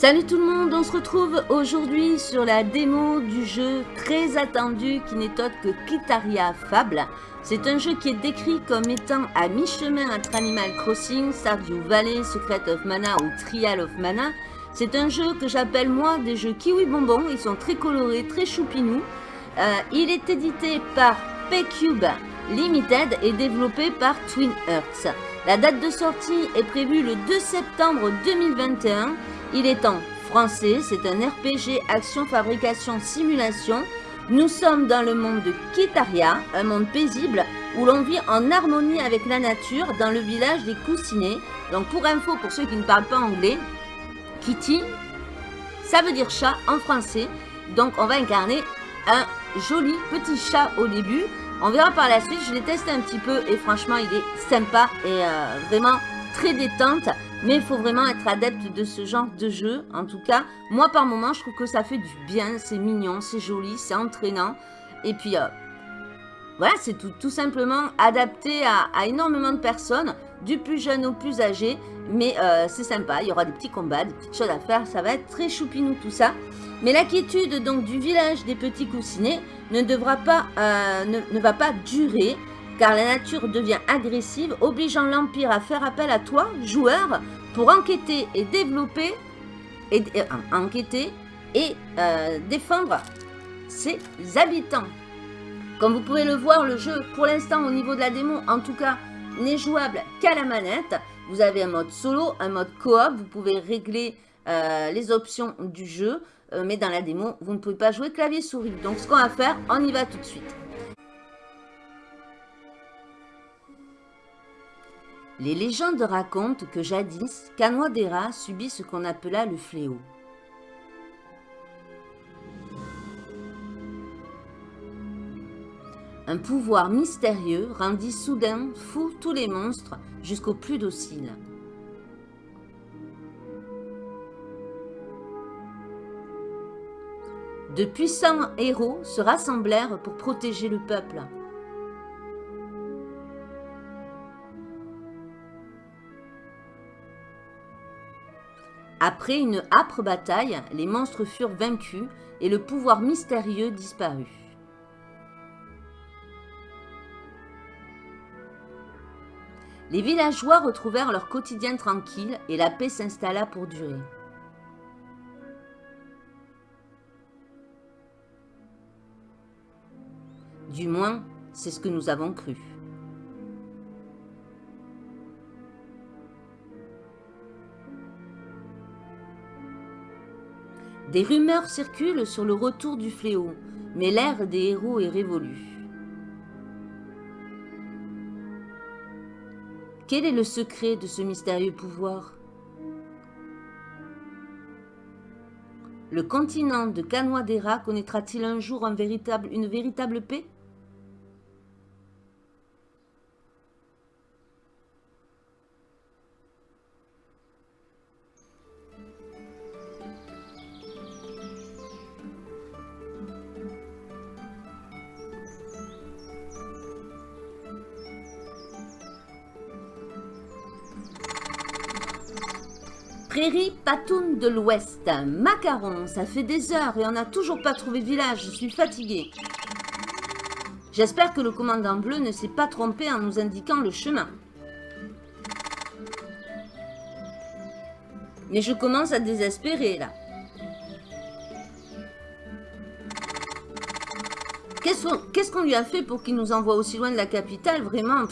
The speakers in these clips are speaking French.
Salut tout le monde, on se retrouve aujourd'hui sur la démo du jeu très attendu qui n'est autre que Kitaria Fable. C'est un jeu qui est décrit comme étant à mi-chemin entre Animal Crossing, Stardew Valley, Secret of Mana ou Trial of Mana. C'est un jeu que j'appelle moi des jeux kiwi bonbons, ils sont très colorés, très choupinous. Euh, il est édité par P-Cube Limited et développé par Twin Earths. La date de sortie est prévue le 2 septembre 2021 il est en français, c'est un RPG action fabrication simulation. Nous sommes dans le monde de Kitaria, un monde paisible où l'on vit en harmonie avec la nature dans le village des Coussinets. Donc pour info, pour ceux qui ne parlent pas anglais, Kitty, ça veut dire chat en français. Donc on va incarner un joli petit chat au début. On verra par la suite, je l'ai testé un petit peu et franchement il est sympa et euh, vraiment très détente. Mais il faut vraiment être adepte de ce genre de jeu. En tout cas, moi par moment, je trouve que ça fait du bien. C'est mignon, c'est joli, c'est entraînant. Et puis, euh, voilà, c'est tout, simplement adapté à, énormément de personnes, du plus jeune au plus âgé. Mais euh, c'est sympa, il y aura des petits combats, des petites choses à faire. Ça va être très choupinou tout ça. Mais l'inquiétude donc du village des petits coussinets ne, devra pas, euh, ne va pas durer car la nature devient agressive, obligeant l'Empire à faire appel à toi, joueur, pour enquêter et développer, et, euh, enquêter et euh, défendre ses habitants. Comme vous pouvez le voir, le jeu, pour l'instant, au niveau de la démo, en tout cas, n'est jouable qu'à la manette. Vous avez un mode solo, un mode coop, vous pouvez régler euh, les options du jeu, mais dans la démo, vous ne pouvez pas jouer clavier-souris. Donc, ce qu'on va faire, on y va tout de suite. Les légendes racontent que jadis, Kanwadera subit ce qu'on appela le fléau. Un pouvoir mystérieux rendit soudain fou tous les monstres jusqu'aux plus dociles. De puissants héros se rassemblèrent pour protéger le peuple. Après une âpre bataille, les monstres furent vaincus et le pouvoir mystérieux disparut. Les villageois retrouvèrent leur quotidien tranquille et la paix s'installa pour durer. Du moins, c'est ce que nous avons cru. Des rumeurs circulent sur le retour du fléau, mais l'ère des héros est révolue. Quel est le secret de ce mystérieux pouvoir? Le continent de Kanwadera connaîtra-t-il un jour une véritable paix? De l'Ouest. Macaron, ça fait des heures et on n'a toujours pas trouvé village. Je suis fatiguée. J'espère que le commandant bleu ne s'est pas trompé en nous indiquant le chemin. Mais je commence à désespérer là. Qu'est-ce qu'on lui a fait pour qu'il nous envoie aussi loin de la capitale Vraiment,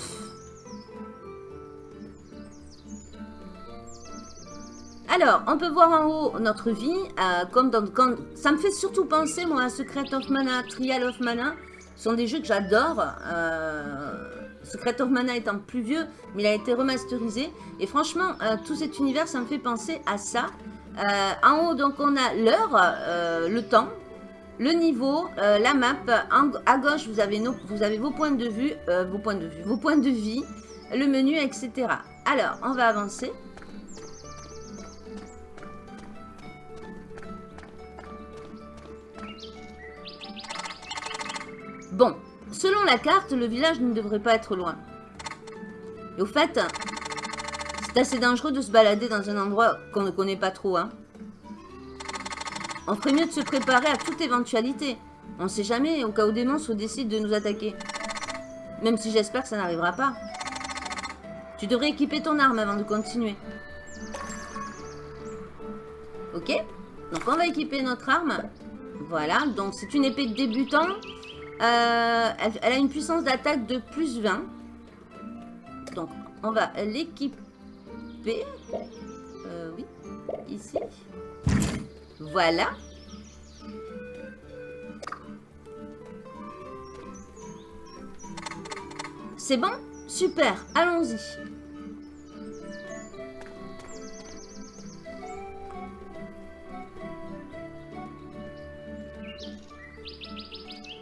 Alors, on peut voir en haut notre vie, euh, comme dans, ça me fait surtout penser, moi, à Secret of Mana, Trial of Mana. Ce sont des jeux que j'adore. Euh, Secret of Mana étant plus vieux, mais il a été remasterisé. Et franchement, euh, tout cet univers, ça me fait penser à ça. en haut, donc, on a l'heure, le temps, le niveau, la map. à gauche, vous avez, vous avez vos points de vue, vos points de vue, vos points de vie, le menu, etc. Alors, on va avancer. Bon, selon la carte, le village ne devrait pas être loin. Et au fait, c'est assez dangereux de se balader dans un endroit qu'on ne connaît pas trop. Hein. On ferait mieux de se préparer à toute éventualité. On sait jamais au cas où des monstres décident de nous attaquer. Même si j'espère que ça n'arrivera pas. Tu devrais équiper ton arme avant de continuer. Ok? Donc on va équiper notre arme. Voilà, donc c'est une épée de débutant. Euh, elle, a une puissance d'attaque de plus 20. Donc on va l'équiper. Euh, oui, ici. Voilà. C'est bon? Super, allons-y.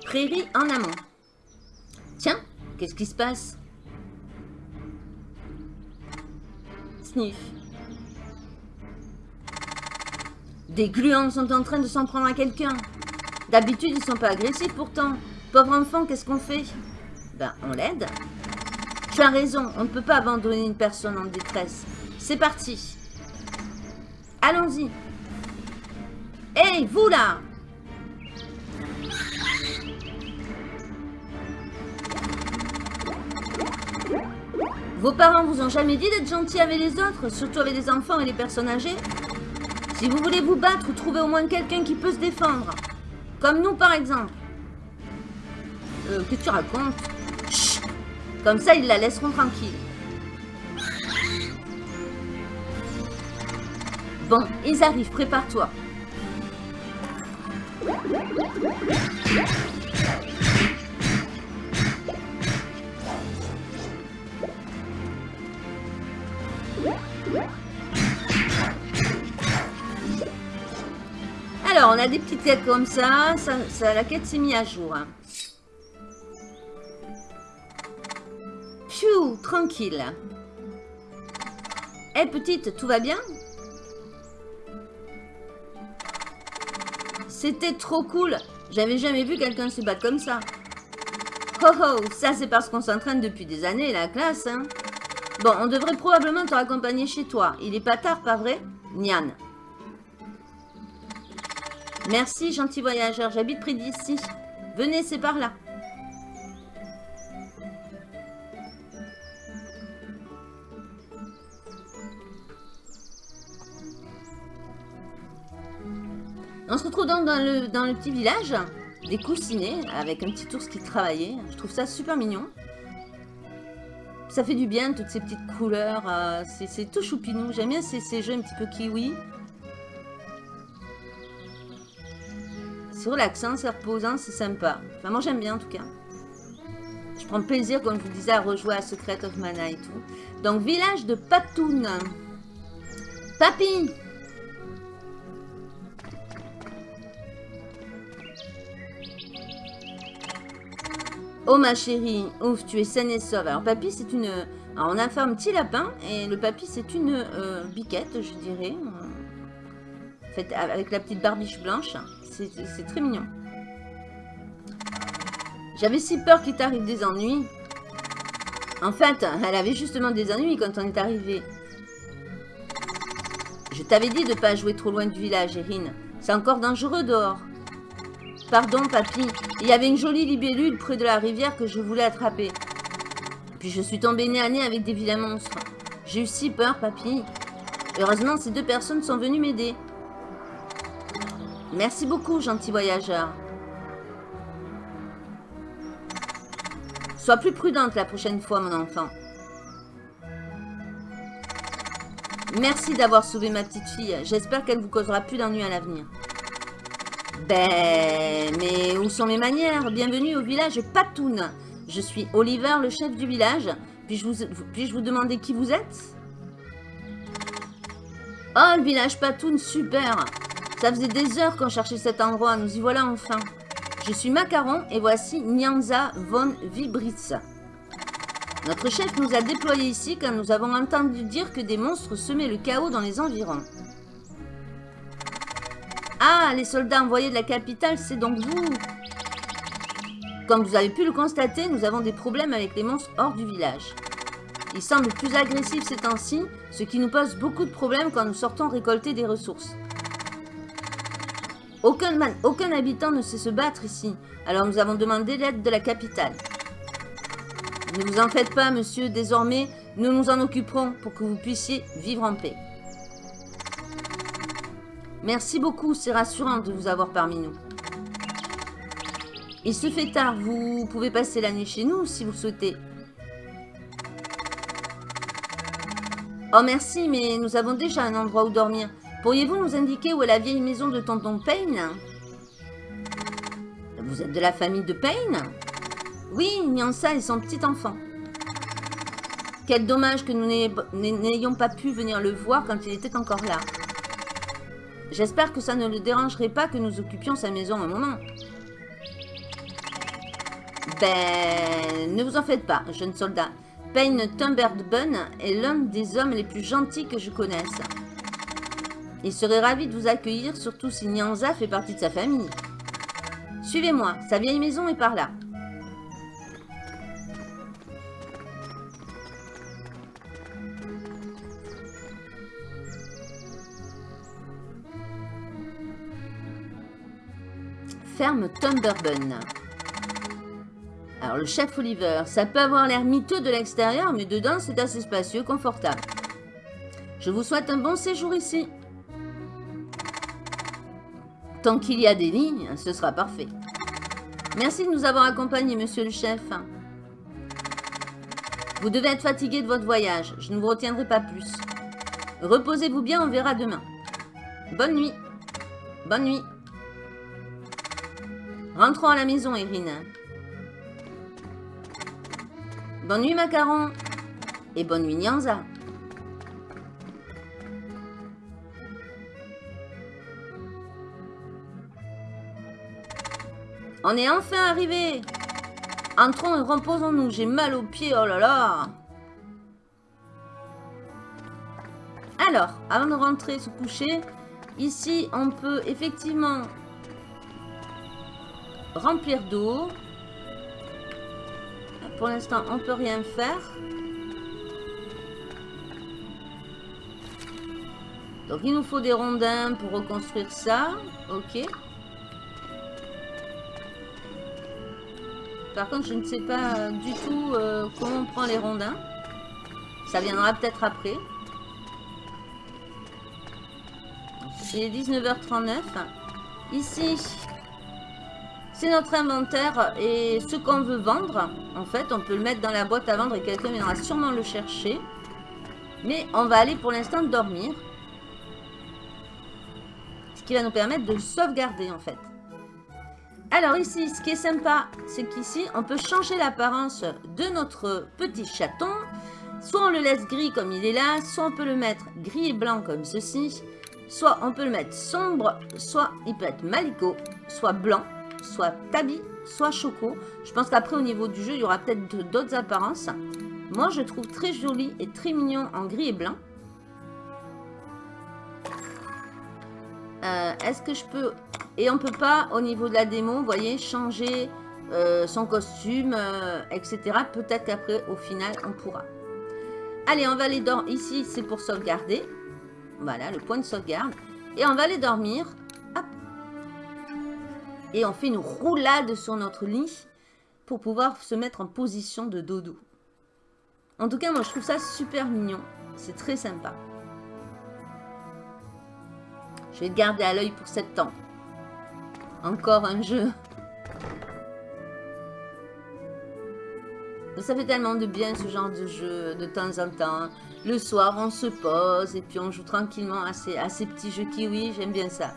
Prairie en amont. Tiens, qu'est-ce qui se passe? Sniff. Des gluants sont en train de s'en prendre à quelqu'un. D'habitude, ils sont pas agressifs pourtant. Pauvre enfant, qu'est-ce qu'on fait? Ben, on l'aide. Tu as raison, on ne peut pas abandonner une personne en détresse. C'est parti. Allons-y. Hé, vous là Vos parents vous ont jamais dit d'être gentils avec les autres, surtout avec les enfants et les personnes âgées? Si vous voulez vous battre, trouvez au moins quelqu'un qui peut se défendre. Comme nous, par exemple. Euh, que tu racontes? Comme ça, ils la laisseront tranquille. Bon, ils arrivent, prépare-toi. Alors, on a des petites quêtes comme ça. la quête s'est mise à jour. Hein. tranquille. Eh, petite, tout va bien? C'était trop cool. J'avais jamais vu quelqu'un se battre comme ça. Oh oh, ça c'est parce qu'on s'entraîne depuis des années, la classe, hein. Bon, on devrait probablement te raccompagner chez toi. Il est pas tard, pas vrai Nian? Merci, gentil voyageur. J'habite près d'ici. Venez, c'est par là. On se retrouve donc dans le, dans le petit village des coussinets avec un petit ours qui travaillait. Je trouve ça super mignon. Ça fait du bien, toutes ces petites couleurs. Euh, c'est tout choupinou. J'aime bien ces, ces jeux un petit peu kiwi. relaxant, c'est reposant, c'est sympa. Enfin, moi j'aime bien en tout cas. Je prends plaisir, comme je vous disais, à rejouer à Secret of Mana et tout. Donc, village de Patoun. Papy Oh ma chérie, ouf, tu es saine et sauve. Alors papy, c'est une... Alors, on a fait un petit lapin et le papy, c'est une euh, biquette, je dirais. Faite avec la petite barbiche blanche. C'est très mignon. J'avais si peur qu'il t'arrive des ennuis. En fait, elle avait justement des ennuis quand on est arrivé. Je t'avais dit de pas jouer trop loin du village, Erin. C'est encore dangereux dehors. Pardon, papy. Il y avait une jolie libellule près de la rivière que je voulais attraper. Puis je suis tombée nez à nez avec des vilains monstres. J'ai eu si peur, papy. Heureusement, ces deux personnes sont venues m'aider. Merci beaucoup, gentil voyageur. Sois plus prudente la prochaine fois, mon enfant. Merci d'avoir sauvé ma petite fille. J'espère qu'elle vous causera plus d'ennuis à l'avenir. Ben, mais où sont mes manières? Bienvenue au village Patoun. Je suis Oliver, le chef du village. Puis-je vous, puis vous demander qui vous êtes? Oh, le village Patoun, super ça faisait des heures qu'on cherchait cet endroit, nous y voilà enfin. Je suis Macaron et voici Nyanza von Vibritz. Notre chef nous a déployés ici quand nous avons entendu dire que des monstres semaient le chaos dans les environs. Ah, les soldats envoyés de la capitale, c'est donc vous Comme vous avez pu le constater, nous avons des problèmes avec les monstres hors du village. Ils semblent plus agressifs ces temps-ci, ce qui nous pose beaucoup de problèmes quand nous sortons récolter des ressources. Aucun, habitant ne sait se battre ici. Alors nous avons demandé l'aide de la capitale. Ne vous en faites pas, monsieur. Désormais, nous nous en occuperons pour que vous puissiez vivre en paix. Merci beaucoup, c'est rassurant de vous avoir parmi nous. Il se fait tard, vous pouvez passer la nuit chez nous si vous souhaitez. Oh merci, mais nous avons déjà un endroit où dormir. Pourriez-vous nous indiquer où est la vieille maison de tonton Payne? Vous êtes de la famille de Payne? Oui, Nyansa et son petit enfant. Quel dommage que nous n'ayons pas pu venir le voir quand il était encore là. J'espère que ça ne le dérangerait pas que nous occupions sa maison un moment. Ben, ne vous en faites pas, jeune soldat. Payne Tumberbun est l'un des hommes les plus gentils que je connaisse. Il serait ravi de vous accueillir, surtout si Nyanza fait partie de sa famille. Suivez-moi, sa vieille maison est par là. Ferme Tumberbun. Alors, le chef Oliver, ça peut avoir l'air miteux de l'extérieur, mais dedans, c'est assez spacieux, confortable. Je vous souhaite un bon séjour ici. Tant qu'il y a des lignes, ce sera parfait. Merci de nous avoir accompagnés, monsieur le chef. Vous devez être fatigué de votre voyage. Je ne vous retiendrai pas plus. Reposez-vous bien, on verra demain. Bonne nuit. Bonne nuit. Rentrons à la maison, Irine. Bonne nuit, Macaron. Et bonne nuit, Nyanza. On est enfin arrivé. Entrons et reposons-nous. J'ai mal aux pieds, oh là là. Alors, avant de rentrer se coucher, ici, on peut effectivement remplir d'eau. Pour l'instant, on peut rien faire. Donc, il nous faut des rondins pour reconstruire ça. Ok. Par contre, je ne sais pas du tout euh, comment on prend les rondins. Ça viendra peut-être après. C'est 19h39. Ici, c'est notre inventaire et ce qu'on veut vendre, en fait, on peut le mettre dans la boîte à vendre et quelqu'un viendra sûrement le chercher. Mais on va aller pour l'instant dormir. Ce qui va nous permettre de sauvegarder, en fait. Alors ici, ce qui est sympa, c'est qu'ici, on peut changer l'apparence de notre petit chaton. Soit on le laisse gris comme il est là, soit on peut le mettre gris et blanc comme ceci. Soit on peut le mettre sombre, soit il peut être maliko, soit blanc soit tabi, soit choco. Je pense qu'après, au niveau du jeu, il y aura peut-être d'autres apparences. Moi, je trouve très joli et très mignon en gris et blanc. Euh, est-ce que je peux... Et on peut pas, au niveau de la démo, voyez, changer euh, son costume, euh, etc. Peut-être qu'après, au final, on pourra. Allez, on va aller dormir. Ici, c'est pour sauvegarder. Voilà, le point de sauvegarde. Et on va aller dormir. Et on fait une roulade sur notre lit pour pouvoir se mettre en position de dodo. En tout cas, moi, je trouve ça super mignon. C'est très sympa. Je vais le garder à l'œil pour 7 ans. Encore un jeu. Ça fait tellement de bien ce genre de jeu de temps en temps. Le soir, on se pose et puis on joue tranquillement à ces petits jeux kiwi. J'aime bien ça.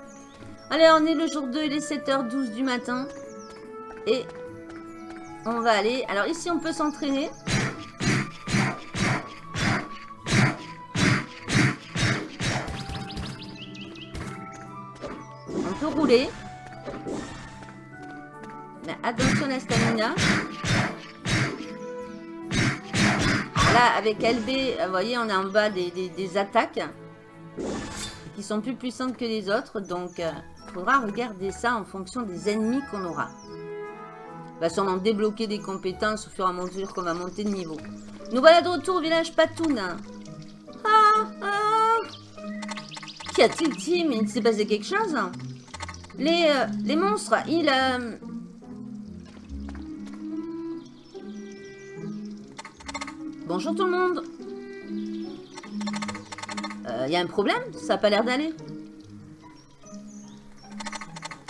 Allez, on est le jour 2, il est 7h12 du matin. Et on va aller... Alors ici, on peut s'entraîner. On peut rouler. Mais attention à la stamina. Là, avec LB, vous voyez, on est en bas des, des attaques qui sont plus puissantes que les autres. Donc, euh, il faudra regarder ça en fonction des ennemis qu'on aura. Va sûrement débloquer des compétences au fur et à mesure qu'on va monter de niveau. Nous voilà de retour au village Patoun. Ah, ah. Qu'y a-t-il, Tim? Il s'est passé quelque chose? Les, euh, les monstres, ils... euh, Bonjour tout le monde. Il y a un problème? Ça n'a pas l'air d'aller.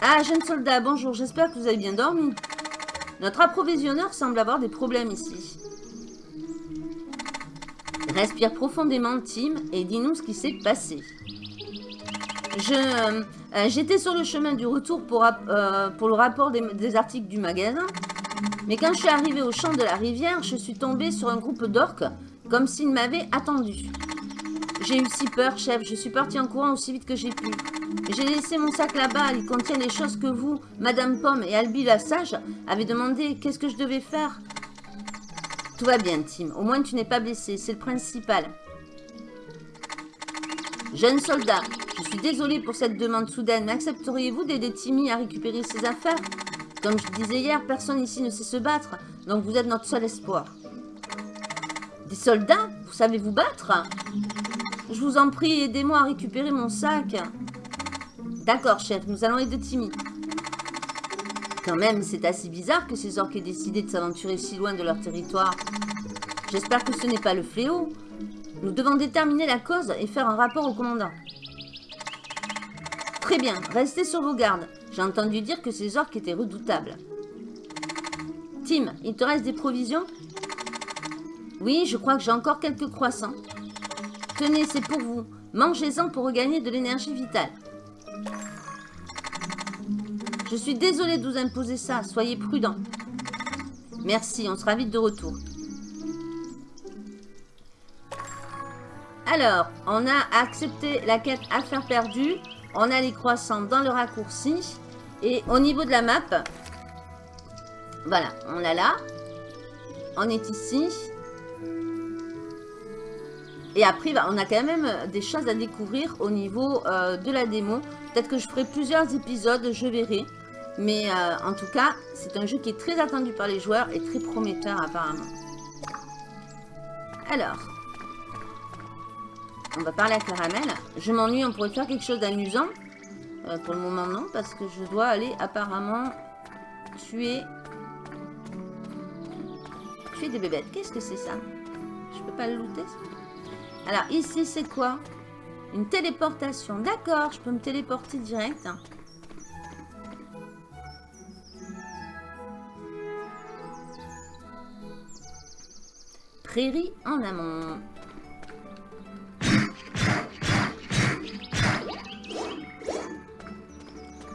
Ah, jeune soldat, bonjour. J'espère que vous avez bien dormi. Notre approvisionneur semble avoir des problèmes ici. Respire profondément, Tim, et dis-nous ce qui s'est passé. Je, euh, euh, J'étais sur le chemin du retour pour, euh, le rapport des, des, articles du magasin. Mais quand je suis arrivée au champ de la rivière, je suis tombée sur un groupe d'orques, comme s'ils m'avaient attendu. J'ai eu si peur, chef. Je suis partie en courant aussi vite que j'ai pu. J'ai laissé mon sac là-bas. Il contient les choses que vous, Madame Pomme et Albi la sage, avez demandé. Qu'est-ce que je devais faire? Tout va bien, Tim. Au moins, tu n'es pas blessé. C'est le principal. Jeune soldat, je suis désolée pour cette demande soudaine, accepteriez-vous d'aider Timmy à récupérer ses affaires? Comme je disais hier, personne ici ne sait se battre, donc vous êtes notre seul espoir. Des soldats? Vous savez vous battre? Je vous en prie, aidez-moi à récupérer mon sac. D'accord, chef, nous allons aider Timmy. Quand même, c'est assez bizarre que ces orques aient décidé de s'aventurer si loin de leur territoire. J'espère que ce n'est pas le fléau. Nous devons déterminer la cause et faire un rapport au commandant. Très bien, restez sur vos gardes. J'ai entendu dire que ces orques étaient redoutables. Tim, il te reste des provisions? Oui, je crois que j'ai encore quelques croissants. Tenez, c'est pour vous. Mangez-en pour regagner de l'énergie vitale. Je suis désolée de vous imposer ça. Soyez prudents. Merci, on sera vite de retour. Alors, on a accepté la quête affaire perdue. On a les croissants dans le raccourci. Et au niveau de la map, voilà, on l'a là. On est ici. Et après, bah, on a quand même des choses à découvrir au niveau euh, de la démo. Peut-être que je ferai plusieurs épisodes, je verrai. Mais euh, en tout cas, c'est un jeu qui est très attendu par les joueurs et très prometteur apparemment. Alors, on va parler à Caramel. Je m'ennuie, on pourrait faire quelque chose d'amusant. Euh, pour le moment, non, parce que je dois aller apparemment tuer... Tuer des bébêtes. Qu'est-ce que c'est ça? Je peux pas le looter Alors, ici, c'est quoi? Une téléportation. D'accord, je peux me téléporter direct. Prairie en amont.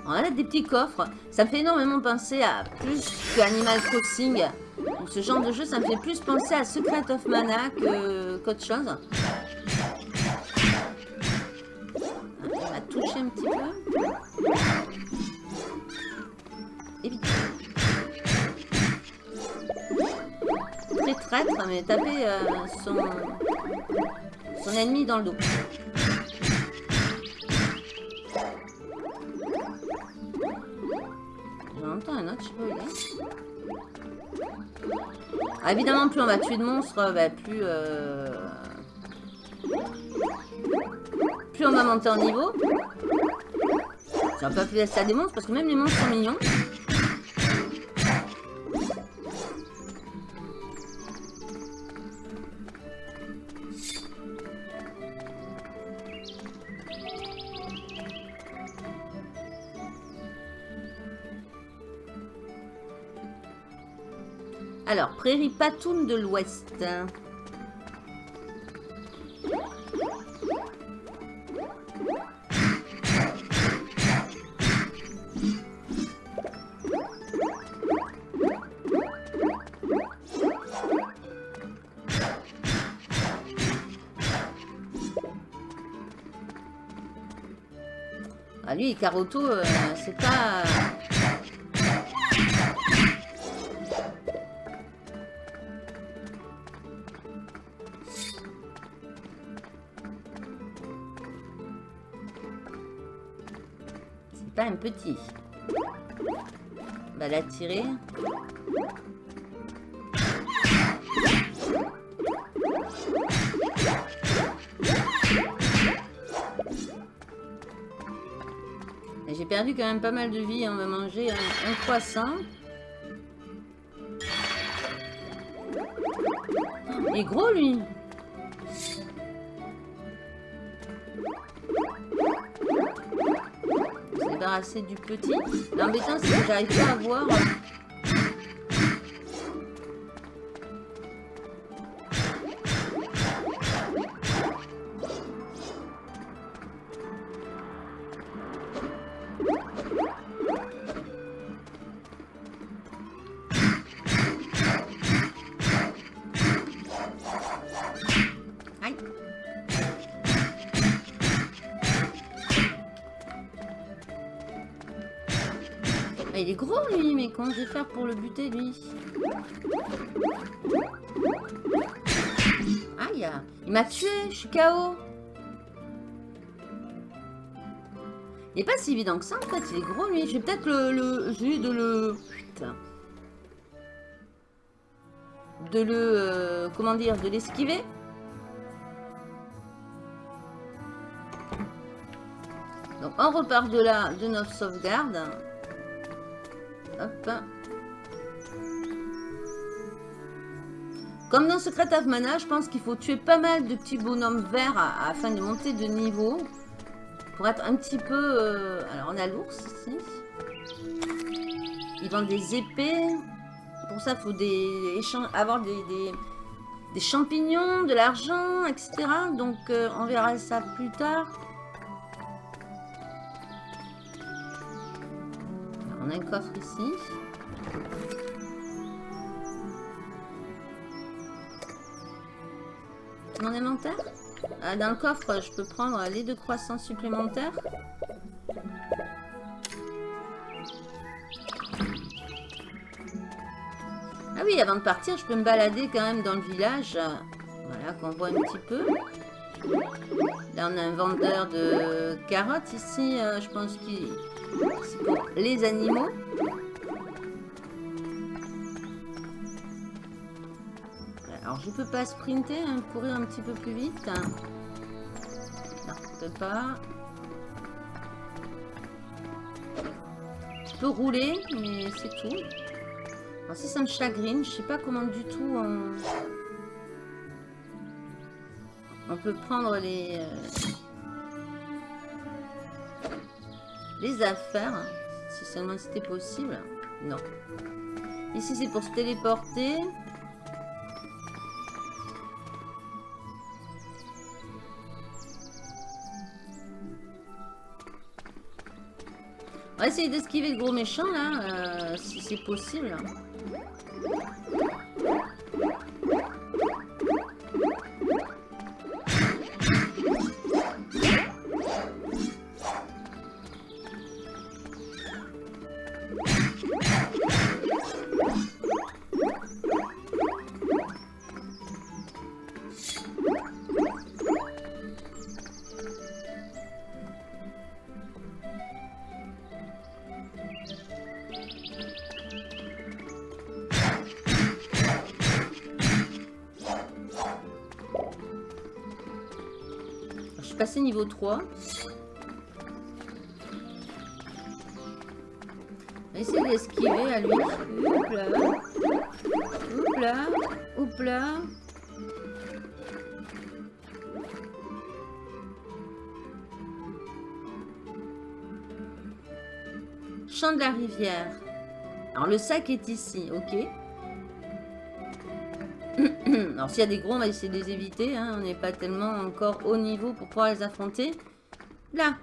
On a des petits coffres. Ça me fait énormément penser à plus que Animal Crossing. Ce genre de jeu, ça me fait plus penser à Secret of Mana qu'autre chose. Un petit peu. Évite. Très mais taper euh, son, son ennemi dans le dos. J'entends un autre, je sais pas. Ah, évidemment, plus on va tuer de monstres, bah, plus... Euh... Plus on va monter en niveau. J'aurais pas pu laisser à des monstres, parce que même les monstres sont mignons. Alors, prairie patoune de l'Ouest. Ah lui, Caroto, euh, c'est pas... C'est pas un petit. Va l'attirer. Quand même pas mal de vie. On va manger un, un croissant. Il est gros, lui. Se débarrasser du petit. L'embêtant, c'est que j'arrive pas à voir. Il est gros lui, mais comment je vais faire pour le buter lui Aïe Il m'a tué, je suis KO Il est pas si évident que ça en fait, il est gros lui. Je vais peut-être le, le... J'ai de le... Putain. De le... euh, comment dire De l'esquiver Donc on repart de là, de notre sauvegarde. Comme dans Secret of Mana, je pense qu'il faut tuer pas mal de petits bonhommes verts afin de monter de niveau. Pour être un petit peu... euh, Alors on a l'ours ici. Ils vendent des épées. Pour ça, il faut des... avoir des champignons, de l'argent, etc. Donc euh, on verra ça plus tard. On a un coffre ici. Mon inventaire Ah, Dans le coffre, je peux prendre les deux croissants supplémentaires. Ah oui, avant de partir, je peux me balader quand même dans le village. Voilà, qu'on voit un petit peu. Là, on a un vendeur de carottes ici. euh, je pense qu'il les animaux. Alors, je peux pas sprinter, hein, courir un petit peu plus vite. Non, peut pas. Je peux rouler, mais c'est tout. Alors, si ça me chagrine, je sais pas comment du tout on, on peut prendre les... euh, les affaires, si seulement c'était possible. Non. Ici, c'est pour se téléporter. On va essayer d'esquiver le gros méchant, là, euh, si c'est possible. Niveau 3. On va essayer d'esquiver à lui. Oup là. Oup là. De la rivière. Alors le sac est ici, ok. Alors s'il y a des gros, on va essayer de les éviter. hein. On n'est pas tellement encore au niveau pour pouvoir les affronter. Là.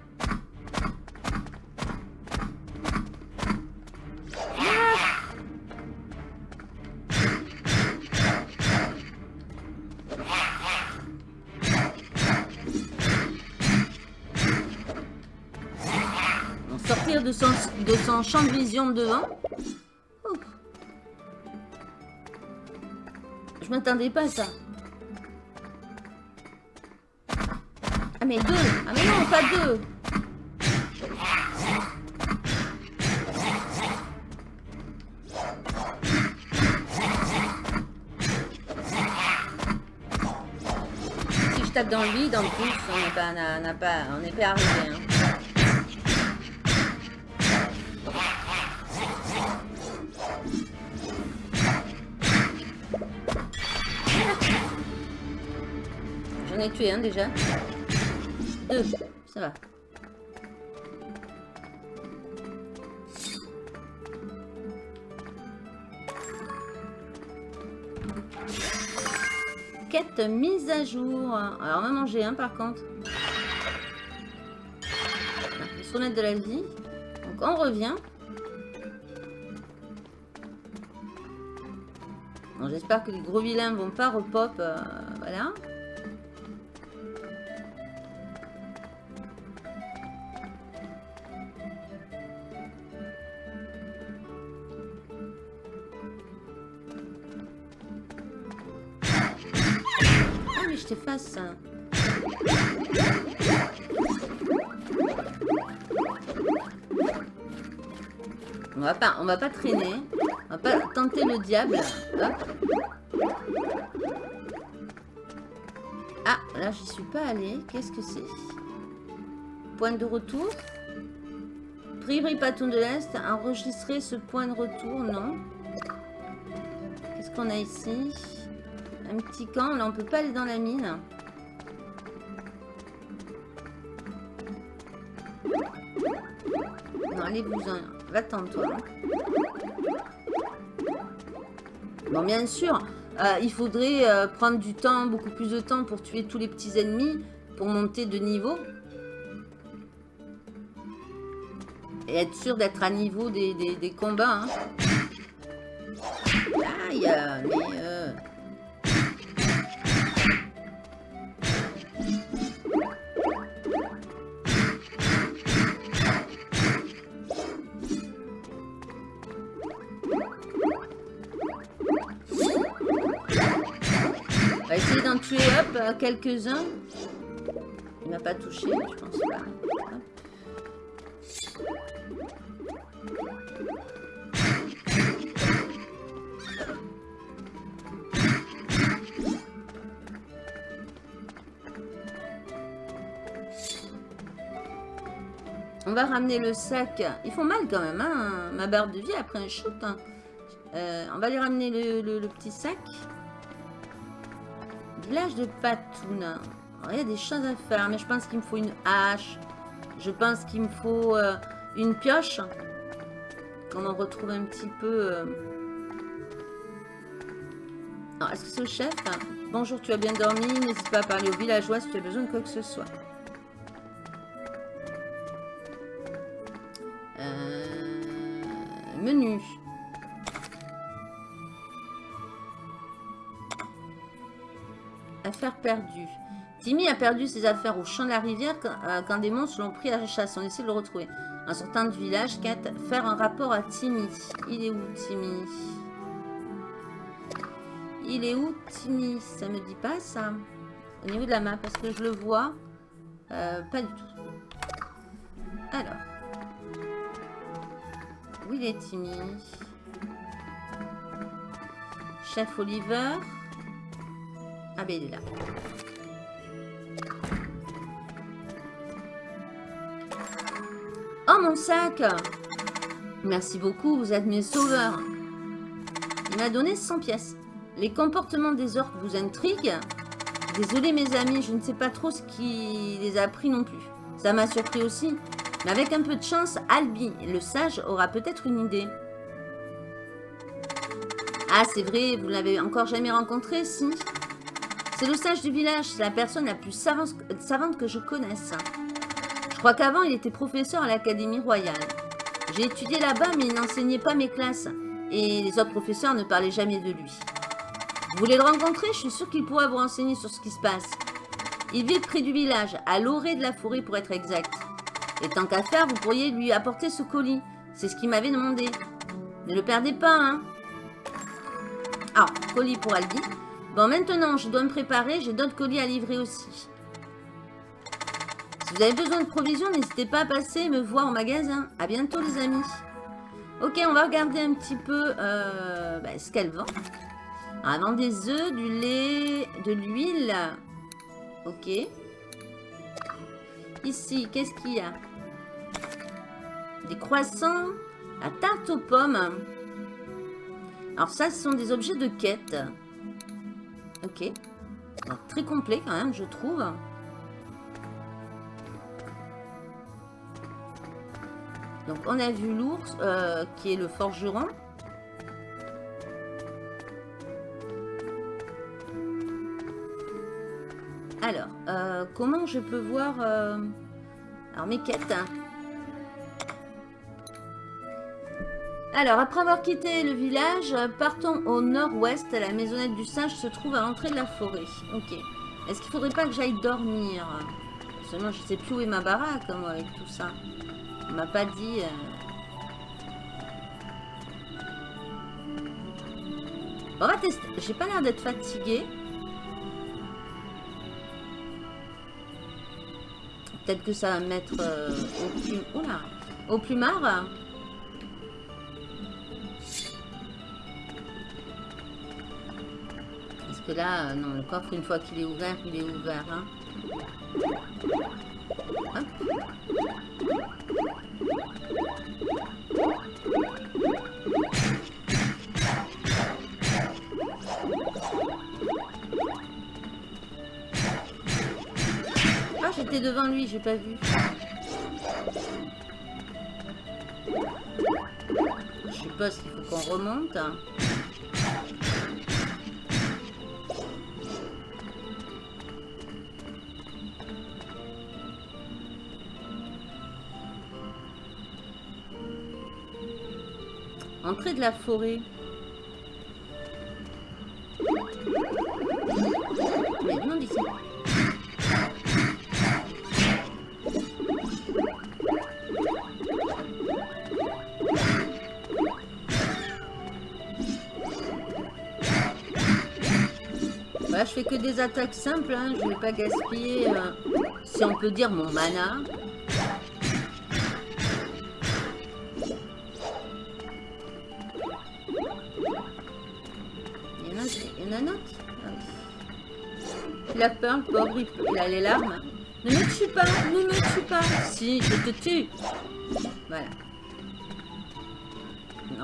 Sortir de son, champ de vision de devant. M'attendais pas à ça. Ah mais deux Ah mais non, pas deux Si je tape dans le vide, en plus, on n'est pas, on n'a pas, on n'est pas arrivé. hein. Ai tué un déjà. Deux, ça va. Quête mise à jour. Alors on va manger un par contre. Remettre de la vie. Donc on revient. J'espère que les gros vilains vont pas repop. euh, voilà. On va pas, traîner. On va pas tenter le diable. Hop. Ah, là j'y suis pas allée. Qu'est-ce que c'est? Point de retour. Prieuré Paton de l'Est. Enregistrer ce point de retour. Non? Qu'est-ce qu'on a ici? Un petit camp. Là on peut pas aller dans la mine. Non, allez vous en... Va-t'en toi. Bon, bien sûr, euh, il faudrait euh, prendre du temps, beaucoup plus de temps pour tuer tous les petits ennemis, pour monter de niveau. Et être sûr d'être à niveau des, combats. hein. Aïe, mais... euh, euh, quelques-uns. Il m'a pas touché, je pense pas. On va ramener le sac. Ils font mal quand même, hein, ma barre de vie après un shoot. hein. Euh, on va aller ramener le petit sac. Village de Patoun. Il y a des choses à faire, mais je pense qu'il me faut une hache. Je pense qu'il me faut euh, une pioche. Qu'on en retrouve un petit peu... euh. Est-ce que c'est le chef? Bonjour, tu as bien dormi? N'hésite pas à parler aux villageois si tu as besoin de quoi que ce soit. Affaires perdues. Timmy a perdu ses affaires au champ de la rivière quand, euh, des monstres l'ont pris à la chasse. On essaie de le retrouver. En sortant du village, Kat, faire un rapport à Timmy. Il est où, Timmy? Il est où, Timmy? Ça me dit pas, ça Au niveau de la main, parce que je le vois. euh, pas du tout. Alors. Où il est, Timmy? Chef Oliver? Ah ben il est là. Oh mon sac Merci beaucoup, vous êtes mes sauveurs. Il m'a donné 100 pièces. Les comportements des orques vous intriguent Désolé mes amis, je ne sais pas trop ce qui les a pris non plus. Ça m'a surpris aussi. Mais avec un peu de chance, Albi, le sage, aura peut-être une idée. Ah, c'est vrai, vous l'avez encore jamais rencontré, si C'est le sage du village, c'est la personne la plus savante, que je connaisse. Je crois qu'avant, il était professeur à l'Académie royale. J'ai étudié là-bas, mais il n'enseignait pas mes classes. Et les autres professeurs ne parlaient jamais de lui. Vous voulez le rencontrer? Je suis sûre qu'il pourra vous renseigner sur ce qui se passe. Il vit près du village, à l'orée de la forêt pour être exact. Et tant qu'à faire, vous pourriez lui apporter ce colis. C'est ce qu'il m'avait demandé. Ne le perdez pas, hein Ah, colis pour Albi. Bon, maintenant, je dois me préparer. J'ai d'autres colis à livrer aussi. Si vous avez besoin de provisions, n'hésitez pas à passer me voir au magasin. À bientôt, les amis. Ok, on va regarder un petit peu euh, bah, ce qu'elle vend. Elle vend des œufs, du lait, de l'huile. Ok. Ici, qu'est-ce qu'il y a? Des croissants, la tarte aux pommes. Alors ça, ce sont des objets de quête. Ok. très complet quand même, je trouve. Donc on a vu l'ours, euh, qui est le forgeron. Alors, euh, comment je peux voir... Euh, alors, mes quêtes. Hein. Alors, après avoir quitté le village, partons au nord-ouest. La maisonnette du singe se trouve à l'entrée de la forêt. Ok. Est-ce qu'il faudrait pas que j'aille dormir? Seulement, je sais plus où est ma baraque, avec tout ça. On m'a pas dit... Euh. On va tester. J'ai pas l'air d'être fatiguée. Peut-être que ça va mettre euh, au, au plumard? Là, euh, non, le coffre, une fois qu'il est ouvert, il est ouvert. Hein. devant lui, j'ai pas vu. Je suppose qu'il faut qu'on remonte. Entrée de la forêt. des attaques simples, hein. je vais pas gaspiller, euh, si on peut dire, mon mana. Peur, le pauvre, il, a les larmes. Ne me tue pas, ne me tue pas. Si, je te tue. Voilà.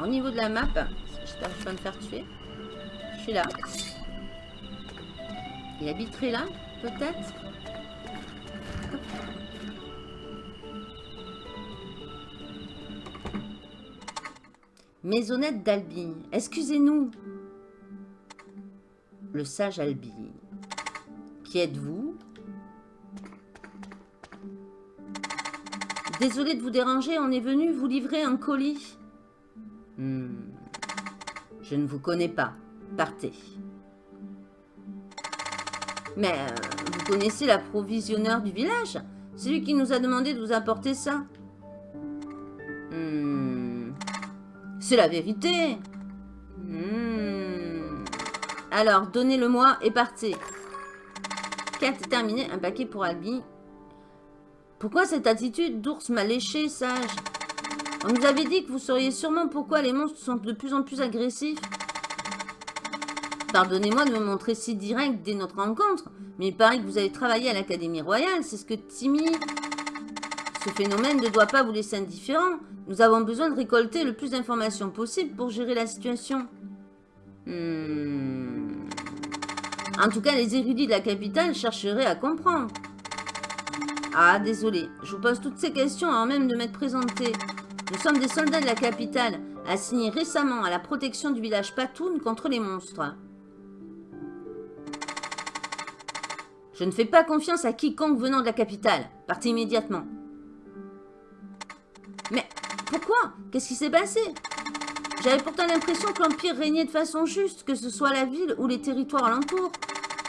au niveau de la map, j'espère que je vais me faire tuer. Je suis là. Il habiterait là, peut-être Maisonnette d'Albi. Excusez-nous. Le sage Albi. Qui êtes-vous? Désolé de vous déranger, on est venu vous livrer un colis. Hmm. Je ne vous connais pas. Partez. Mais euh, vous connaissez l'approvisionneur du village? C'est lui qui nous a demandé de vous apporter ça. Hmm. C'est la vérité. Hmm. Alors, donnez-le-moi et partez. Quête terminée, un paquet pour Albi. Pourquoi cette attitude d'ours mal léché, sage? On nous avait dit que vous sauriez sûrement pourquoi les monstres sont de plus en plus agressifs. Pardonnez-moi de me montrer si direct dès notre rencontre, mais il paraît que vous avez travaillé à l'Académie Royale, c'est ce que Timmy... Ce phénomène ne doit pas vous laisser indifférent. Nous avons besoin de récolter le plus d'informations possible pour gérer la situation. Hmm. En tout cas, les érudits de la capitale chercheraient à comprendre. Ah, désolé. Je vous pose toutes ces questions avant même de m'être présenté. Nous sommes des soldats de la capitale, assignés récemment à la protection du village Patoun contre les monstres. Je ne fais pas confiance à quiconque venant de la capitale. Partez immédiatement. Mais pourquoi? Qu'est-ce qui s'est passé? J'avais pourtant l'impression que l'Empire régnait de façon juste, que ce soit la ville ou les territoires alentours.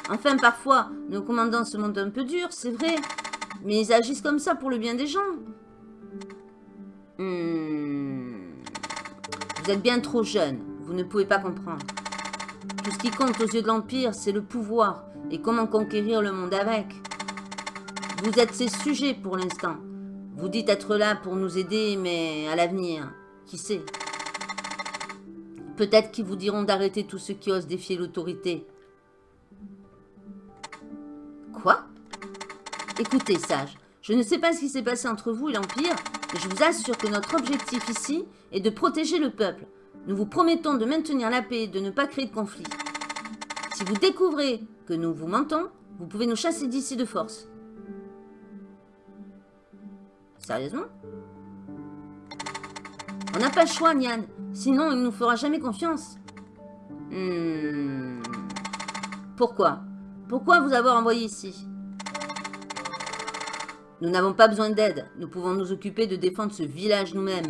Enfin, parfois, nos commandants se montrent un peu durs, c'est vrai. Mais ils agissent comme ça pour le bien des gens. Hmm. Vous êtes bien trop jeune. Vous ne pouvez pas comprendre. Tout ce qui compte aux yeux de l'Empire, c'est le pouvoir et comment conquérir le monde avec. Vous êtes ses sujets pour l'instant. Vous dites être là pour nous aider, mais à l'avenir, qui sait? Peut-être qu'ils vous diront d'arrêter tous ceux qui osent défier l'autorité. Quoi? Écoutez, sage, je ne sais pas ce qui s'est passé entre vous et l'Empire, mais je vous assure que notre objectif ici est de protéger le peuple. Nous vous promettons de maintenir la paix et de ne pas créer de conflit. Si vous découvrez que nous vous mentons, vous pouvez nous chasser d'ici de force. Sérieusement? On n'a pas le choix, Nian. Sinon, il ne nous fera jamais confiance. Hmm. Pourquoi? Pourquoi vous avoir envoyé ici? Nous n'avons pas besoin d'aide. Nous pouvons nous occuper de défendre ce village nous-mêmes.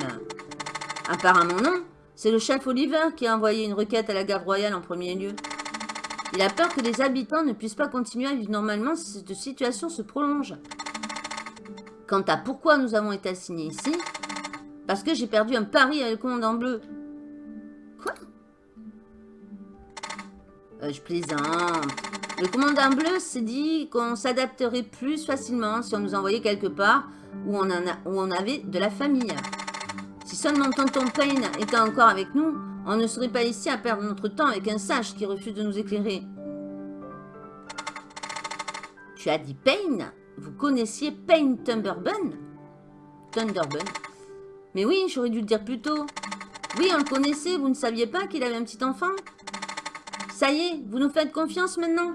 Apparemment non. C'est le chef Oliver qui a envoyé une requête à la garde royale en premier lieu. Il a peur que les habitants ne puissent pas continuer à vivre normalement si cette situation se prolonge. Quant à pourquoi nous avons été assignés ici, parce que j'ai perdu un pari avec le commandant bleu. Quoi? Euh, Je plaisante. Le commandant bleu s'est dit qu'on s'adapterait plus facilement si on nous envoyait quelque part où on, en a, où on avait de la famille. Si seulement tonton Payne était encore avec nous, on ne serait pas ici à perdre notre temps avec un sage qui refuse de nous éclairer. Tu as dit Payne? Vous connaissiez Payne Thunderbun? Thunderbun? Mais oui, j'aurais dû le dire plus tôt. Oui, on le connaissait, vous ne saviez pas qu'il avait un petit enfant Ça y est, vous nous faites confiance maintenant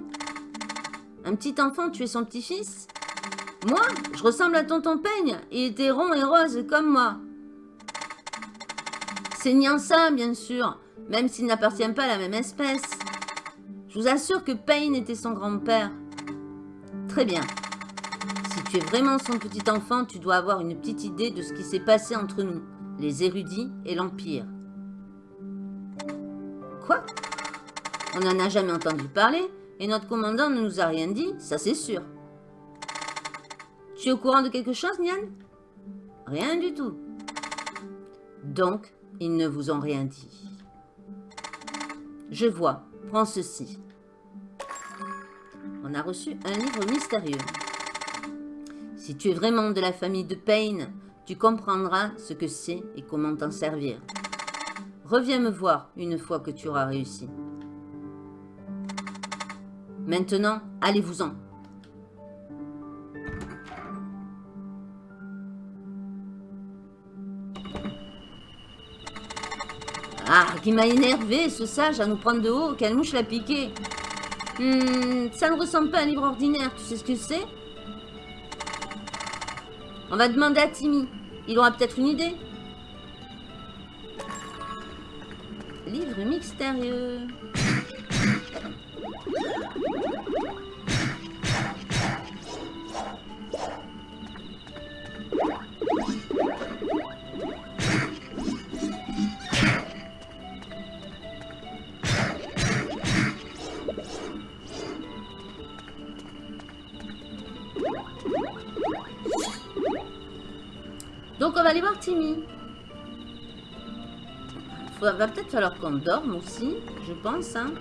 Un petit enfant tu es son petit-fils? Moi, je ressemble à tonton Payne. Il était rond et rose comme moi. C'est Nyansa, bien sûr, même s'il n'appartient pas à la même espèce. Je vous assure que Payne était son grand-père. Très bien. Vraiment son petit enfant, tu dois avoir une petite idée de ce qui s'est passé entre nous, les érudits et l'Empire. Quoi? On n'en a jamais entendu parler, et notre commandant ne nous a rien dit, ça c'est sûr. Tu es au courant de quelque chose, Nian? Rien du tout. Donc, ils ne vous ont rien dit. Je vois. Prends ceci. On a reçu un livre mystérieux. Si tu es vraiment de la famille de Payne, tu comprendras ce que c'est et comment t'en servir. Reviens me voir une fois que tu auras réussi. Maintenant, allez-vous-en. Ah, qui m'a énervé, ce sage, à nous prendre de haut. Quelle mouche l'a piqué. Hmm, ça ne ressemble pas à un livre ordinaire. Tu sais ce que c'est? On va demander à Timmy. Il aura peut-être une idée. Livre mystérieux. Timmy. Va peut-être falloir qu'on dorme aussi, je pense. Hein.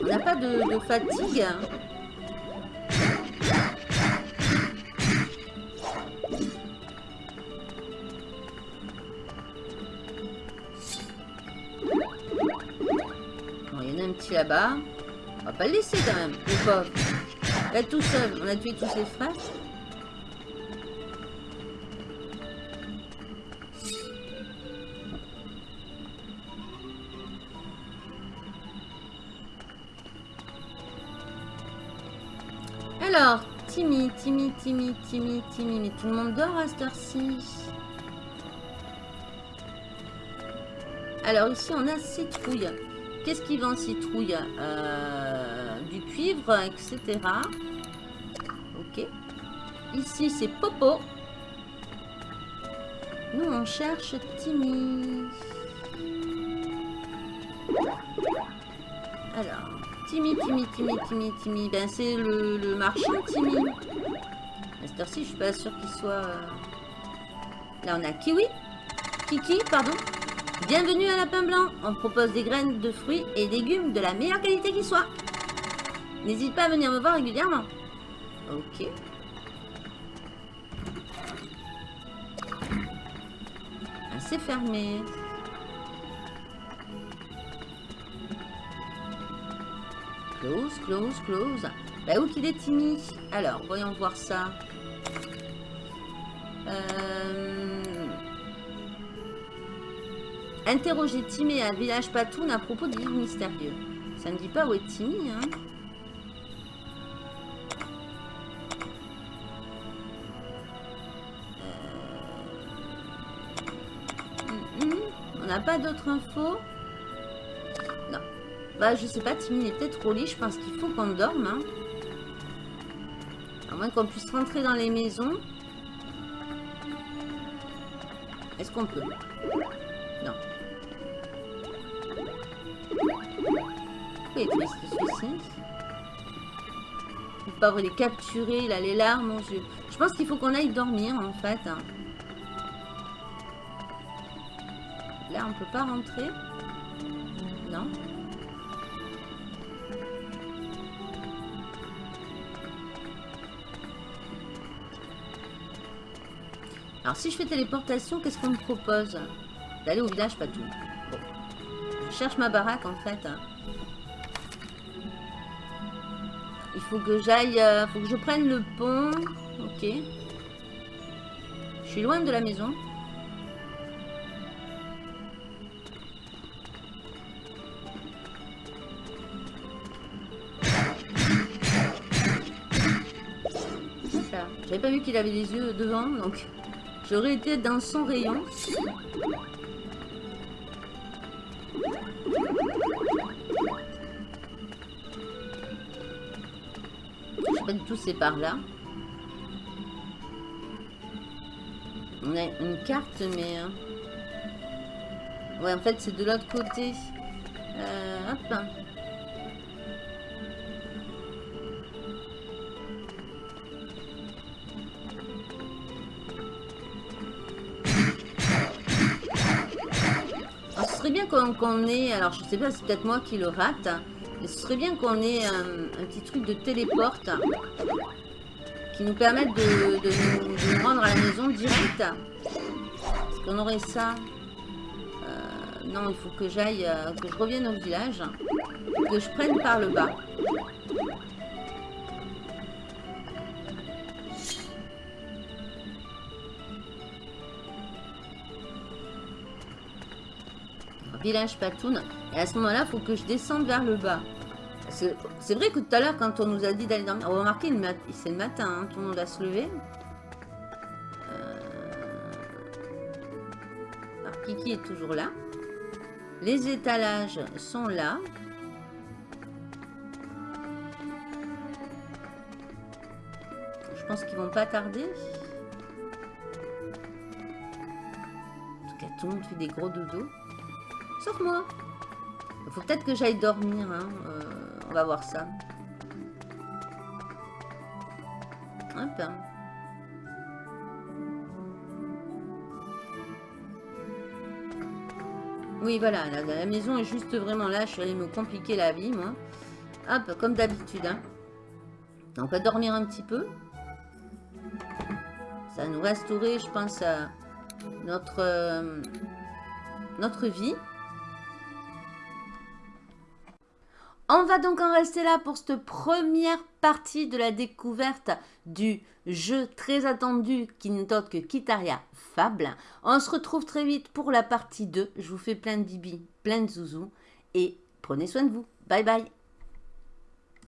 On n'a pas de, de fatigue. Là-bas. On va pas le laisser quand même, le pauvre. Là, tout seul, on a tué tous ses frères. Alors, Timmy, Timmy, Timmy, Timmy, Timmy. Mais tout le monde dort à cette heure-ci. Alors ici, on a citrouille. Qu'est-ce qui vend citrouille Euh, Du cuivre, etc. Ok. Ici, c'est Popo. Nous, on cherche Timmy. Alors, Timmy, Timmy, Timmy, Timmy, Timmy. Ben, c'est le, marchand Timmy. À cette heure-ci, je suis pas sûre qu'il soit... euh, Là, on a Kiwi. Kiki, pardon. Bienvenue à Lapin Blanc. On propose des graines de fruits et légumes de la meilleure qualité qui soit. N'hésite pas à venir me voir régulièrement. Ok. Ah, c'est fermé. Close, close, close. Bah où qu'il est Timmy? Alors, voyons voir ça. Interroger Timmy à Village Patoun à propos du livre mystérieux. Ça ne dit pas où est Timmy, hein euh, On n'a pas d'autres infos? Non. Bah, je sais pas, Timmy est peut-être trop lit. Je pense qu'il faut qu'on dorme. Hein. À moins qu'on puisse rentrer dans les maisons. Est-ce qu'on peut? Il triste celui-ci Le pauvre, il est capturé, il a les larmes aux yeux. Je pense qu'il faut qu'on aille dormir, en fait. Là, on peut pas rentrer. Non. Alors, si je fais téléportation, qu'est-ce qu'on me propose? D'aller au village, pas tout. Je cherche ma baraque, en fait. Il faut que j'aille... Euh, faut que je prenne le pont. Ok. Je suis loin de la maison. J'avais pas vu qu'il avait des yeux devant, donc j'aurais été dans son rayon. Pas du tout c'est par là. On a une carte, mais... Hein. Ouais, en fait, c'est de l'autre côté. Euh, hop. Alors, ce serait bien qu'on ait... Alors, je sais pas, c'est peut-être moi qui le rate ce serait bien qu'on ait un, petit truc de téléporte qui nous permette de, nous, rendre à la maison direct. Est-ce qu'on aurait ça euh, Non, il faut que j'aille, euh, que je revienne au village, que je prenne par le bas. village Patoun. Et à ce moment-là, il faut que je descende vers le bas. C'est vrai que tout à l'heure, quand on nous a dit d'aller dormir, on va remarquer, c'est le matin, hein, tout le monde va se lever. Euh... Alors, Kiki est toujours là. Les étalages sont là. Je pense qu'ils vont pas tarder. En tout cas, tout le monde fait des gros dodos. Sauf moi. Il faut peut-être que j'aille dormir. Hein. Euh, va voir ça. Hop. Oui, voilà, la, maison est juste vraiment là. Je suis allée me compliquer la vie, moi. Hop, comme d'habitude. Hein. On va dormir un petit peu. Ça nous restaurer, je pense, à notre, euh, notre vie. On va donc en rester là pour cette première partie de la découverte du jeu très attendu qui n'est autre que Kitaria Fable. On se retrouve très vite pour la partie 2. Je vous fais plein de bibi, plein de zouzous et prenez soin de vous. Bye bye